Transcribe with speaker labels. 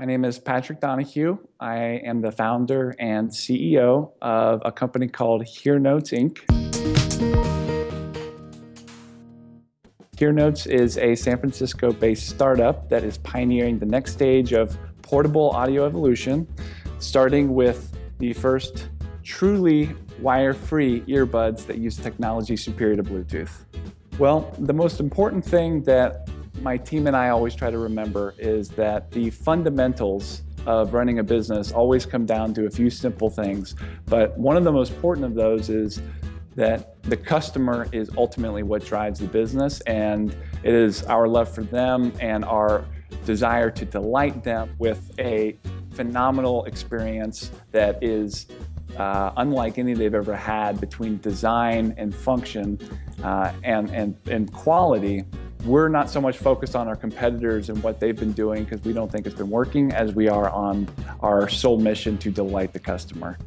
Speaker 1: My name is Patrick Donahue. I am the founder and CEO of a company called HearNotes Inc. HearNotes is a San Francisco-based startup that is pioneering the next stage of portable audio evolution, starting with the first truly wire-free earbuds that use technology superior to Bluetooth. Well, the most important thing that my team and I always try to remember is that the fundamentals of running a business always come down to a few simple things. But one of the most important of those is that the customer is ultimately what drives the business and it is our love for them and our desire to delight them with a phenomenal experience that is uh, unlike any they've ever had between design and function uh, and, and, and quality we're not so much focused on our competitors and what they've been doing because we don't think it's been working as we are on our sole mission to delight the customer.